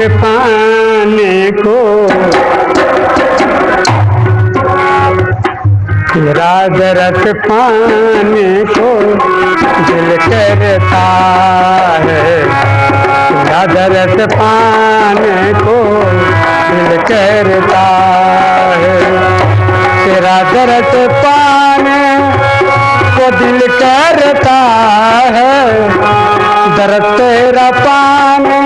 पाने को। राज रस पाने को दिल करता है। राज रस पाने को दिल करता है। तेरा दरस पाने को दिल करता है। दर्द तेरा पाने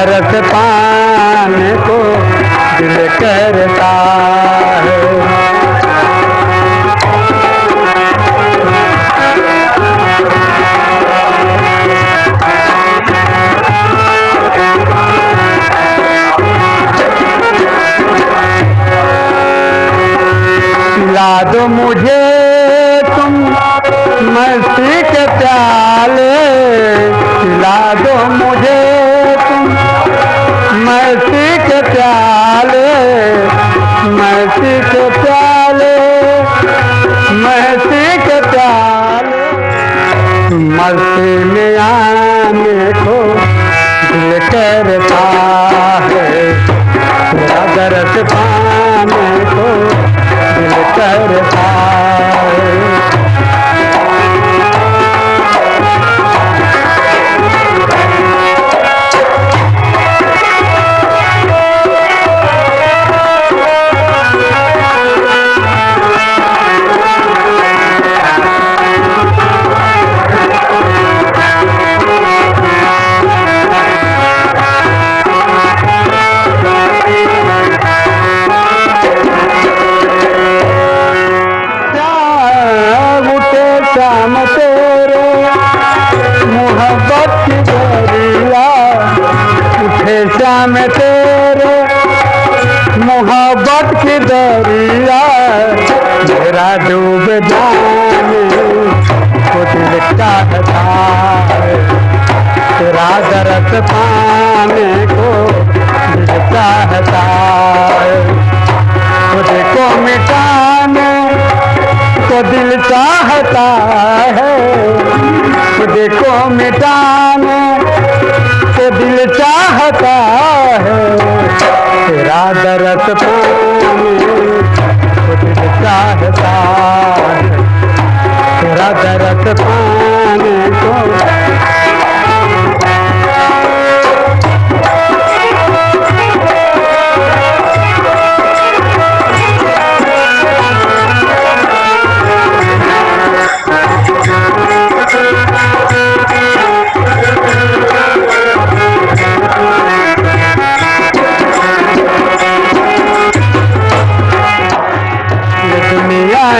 दर्द पाने को दिल करता है। ला दो मुझे तुम मस्ती के प्याले। ला दो मुझे मस्ती के प्याले मस्ती के प्याले मस्ती के प्याले। मस्ती में आने को दिल करता है तेरा पाने को दिल करता है। श्याम तेरे, मोहब्बत की दरिया उठे श्याम तेरे, मोहब्बत की दरिया मेरा डूब चाहता तेरा दर्द पाने को खुद को मिटाने से दिल चाहता है। तेरा दर्द तो दिल चाहता है। तेरा दर्द पाने को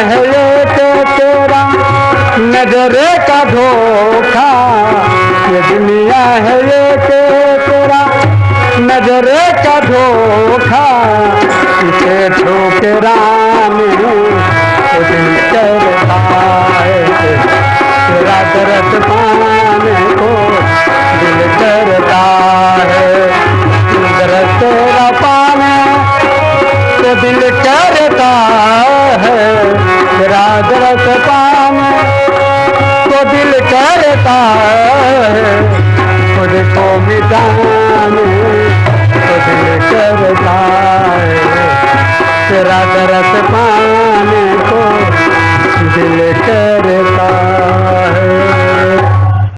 ये तो तेरा नजरे का धोखा। ये दुनिया है, ये तो तेरा नजरे का धोखा। इसे को करता है तेरा दर्द पाने को दिल करता है। दर्द तेरा पाने तो दिल करता है तेरा पान तो दिल करता है। खुद को मिटाने तो दिल करता है। तेरा दरस पाने को दिल करता